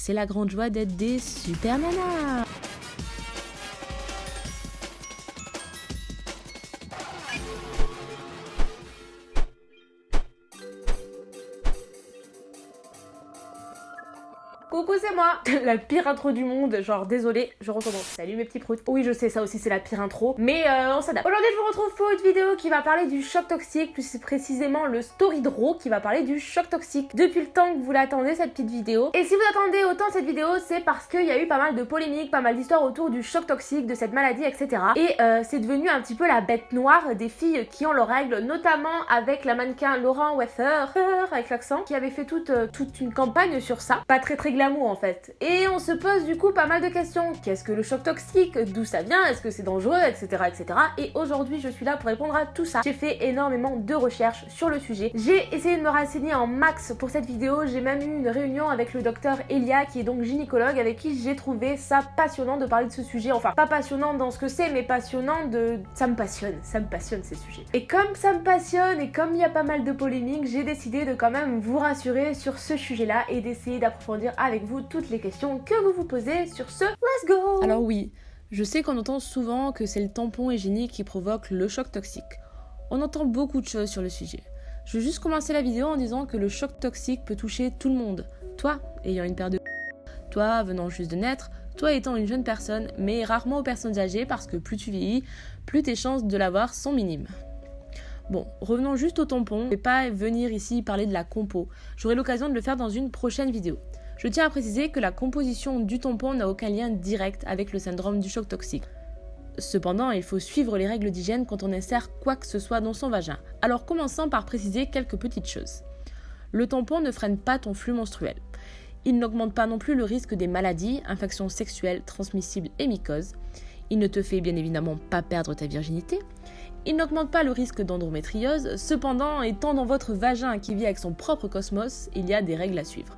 c'est la grande joie d'être des super nanas Coucou, c'est moi La pire intro du monde, genre désolé, je recommence. Salut mes petits proutes. Oui, je sais, ça aussi c'est la pire intro, mais euh, on s'adapte. Aujourd'hui, je vous retrouve pour une vidéo qui va parler du choc toxique, plus précisément le story draw qui va parler du choc toxique. Depuis le temps que vous l'attendez, cette petite vidéo. Et si vous attendez autant cette vidéo, c'est parce qu'il y a eu pas mal de polémiques, pas mal d'histoires autour du choc toxique, de cette maladie, etc. Et euh, c'est devenu un petit peu la bête noire des filles qui ont leurs règles, notamment avec la mannequin Laurent Weffer, avec l'accent, qui avait fait toute, euh, toute une campagne sur ça. Pas très très en fait. Et on se pose du coup pas mal de questions. Qu'est-ce que le choc toxique? D'où ça vient? Est-ce que c'est dangereux? Etc. etc. Et aujourd'hui je suis là pour répondre à tout ça. J'ai fait énormément de recherches sur le sujet. J'ai essayé de me renseigner en max pour cette vidéo. J'ai même eu une réunion avec le docteur Elia qui est donc gynécologue avec qui j'ai trouvé ça passionnant de parler de ce sujet. Enfin pas passionnant dans ce que c'est mais passionnant de... Ça me passionne, ça me passionne ces sujets. Et comme ça me passionne et comme il y a pas mal de polémiques, j'ai décidé de quand même vous rassurer sur ce sujet-là et d'essayer d'approfondir avec vous toutes les questions que vous vous posez sur ce Let's Go Alors oui, je sais qu'on entend souvent que c'est le tampon hygiénique qui provoque le choc toxique. On entend beaucoup de choses sur le sujet. Je veux juste commencer la vidéo en disant que le choc toxique peut toucher tout le monde. Toi, ayant une paire de... Toi, venant juste de naître, toi étant une jeune personne, mais rarement aux personnes âgées parce que plus tu vieillis, plus tes chances de l'avoir sont minimes. Bon, revenons juste au tampon. Je vais pas venir ici parler de la compo. J'aurai l'occasion de le faire dans une prochaine vidéo. Je tiens à préciser que la composition du tampon n'a aucun lien direct avec le syndrome du choc toxique. Cependant, il faut suivre les règles d'hygiène quand on insère quoi que ce soit dans son vagin. Alors commençons par préciser quelques petites choses. Le tampon ne freine pas ton flux menstruel. Il n'augmente pas non plus le risque des maladies, infections sexuelles, transmissibles et mycoses. Il ne te fait bien évidemment pas perdre ta virginité. Il n'augmente pas le risque d'endométriose. Cependant, étant dans votre vagin qui vit avec son propre cosmos, il y a des règles à suivre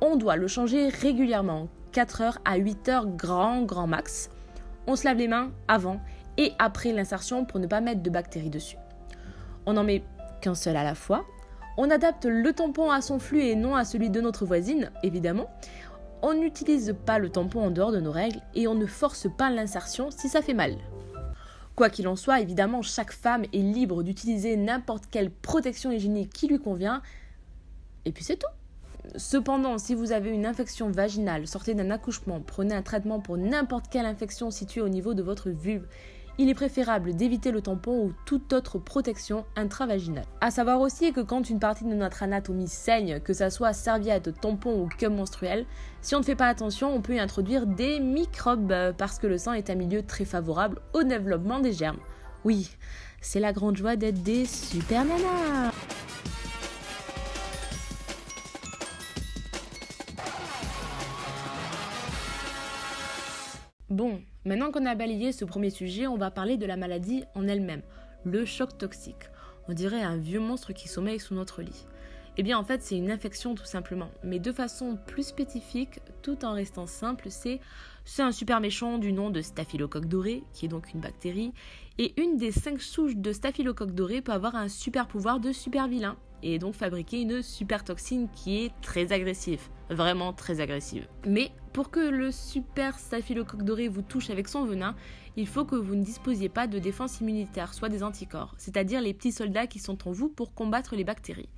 on doit le changer régulièrement, 4 heures à 8 heures grand grand max. On se lave les mains avant et après l'insertion pour ne pas mettre de bactéries dessus. On n'en met qu'un seul à la fois. On adapte le tampon à son flux et non à celui de notre voisine, évidemment. On n'utilise pas le tampon en dehors de nos règles et on ne force pas l'insertion si ça fait mal. Quoi qu'il en soit, évidemment, chaque femme est libre d'utiliser n'importe quelle protection hygiénique qui lui convient. Et puis c'est tout. Cependant, si vous avez une infection vaginale, sortez d'un accouchement, prenez un traitement pour n'importe quelle infection située au niveau de votre vulve, il est préférable d'éviter le tampon ou toute autre protection intravaginale. A savoir aussi que quand une partie de notre anatomie saigne, que ça soit serviette, tampon ou cum menstruel, si on ne fait pas attention, on peut y introduire des microbes euh, parce que le sang est un milieu très favorable au développement des germes. Oui, c'est la grande joie d'être des super nanas Bon, maintenant qu'on a balayé ce premier sujet, on va parler de la maladie en elle-même, le choc toxique. On dirait un vieux monstre qui sommeille sous notre lit. Eh bien en fait c'est une infection tout simplement, mais de façon plus spécifique, tout en restant simple, c'est c'est un super méchant du nom de staphylocoque doré, qui est donc une bactérie, et une des cinq souches de staphylocoque doré peut avoir un super pouvoir de super vilain, et donc fabriquer une super toxine qui est très agressive, vraiment très agressive. Mais pour que le super staphylocoque doré vous touche avec son venin, il faut que vous ne disposiez pas de défense immunitaire, soit des anticorps, c'est-à-dire les petits soldats qui sont en vous pour combattre les bactéries.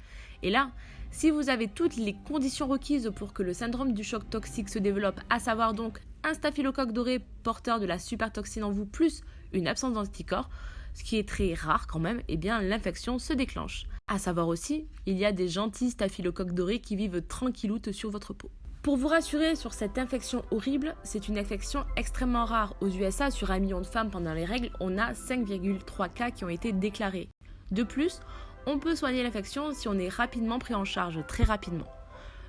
Et là, si vous avez toutes les conditions requises pour que le syndrome du choc toxique se développe, à savoir donc un staphylocoque doré porteur de la supertoxine en vous plus une absence d'anticorps, ce qui est très rare quand même, eh bien l'infection se déclenche. À savoir aussi, il y a des gentils staphylocoques dorés qui vivent tranquilloutes sur votre peau. Pour vous rassurer sur cette infection horrible, c'est une infection extrêmement rare. Aux USA, sur un million de femmes pendant les règles, on a 5,3 cas qui ont été déclarés. De plus, on peut soigner l'infection si on est rapidement pris en charge, très rapidement.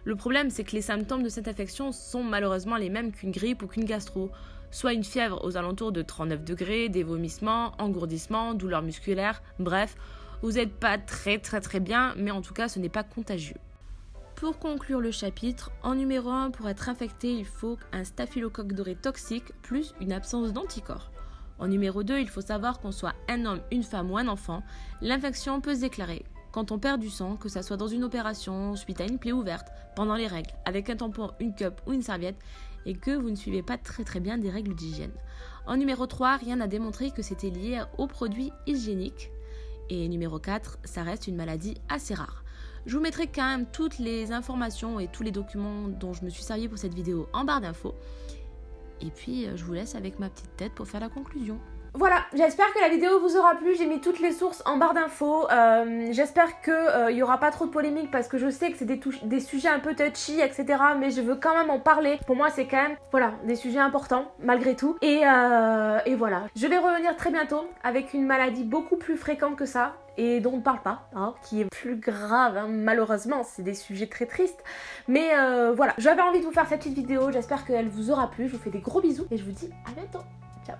Le problème, c'est que les symptômes de cette infection sont malheureusement les mêmes qu'une grippe ou qu'une gastro, soit une fièvre aux alentours de 39 degrés, des vomissements, engourdissements, douleurs musculaires, bref, vous n'êtes pas très très très bien, mais en tout cas ce n'est pas contagieux. Pour conclure le chapitre, en numéro 1, pour être infecté, il faut un staphylocoque doré toxique plus une absence d'anticorps. En numéro 2, il faut savoir qu'on soit un homme, une femme ou un enfant, l'infection peut se déclarer quand on perd du sang, que ça soit dans une opération, suite à une plaie ouverte, pendant les règles, avec un tampon, une cup ou une serviette, et que vous ne suivez pas très très bien des règles d'hygiène. En numéro 3, rien n'a démontré que c'était lié aux produits hygiéniques. Et numéro 4, ça reste une maladie assez rare. Je vous mettrai quand même toutes les informations et tous les documents dont je me suis servi pour cette vidéo en barre d'infos. Et puis, euh, je vous laisse avec ma petite tête pour faire la conclusion. Voilà, j'espère que la vidéo vous aura plu, j'ai mis toutes les sources en barre d'infos, euh, j'espère qu'il euh, n'y aura pas trop de polémiques parce que je sais que c'est des, sujets un peu touchy, etc. Mais je veux quand même en parler, pour moi c'est quand même, voilà, des sujets importants malgré tout. Et, euh, voilà, je vais revenir très bientôt avec une maladie beaucoup plus fréquente que ça, et dont on ne parle pas, hein, qui est plus grave, hein, malheureusement, c'est des sujets très tristes. Mais voilà, j'avais envie de vous faire cette petite vidéo, j'espère qu'elle vous aura plu, je vous fais des gros bisous et je vous dis à bientôt. Ciao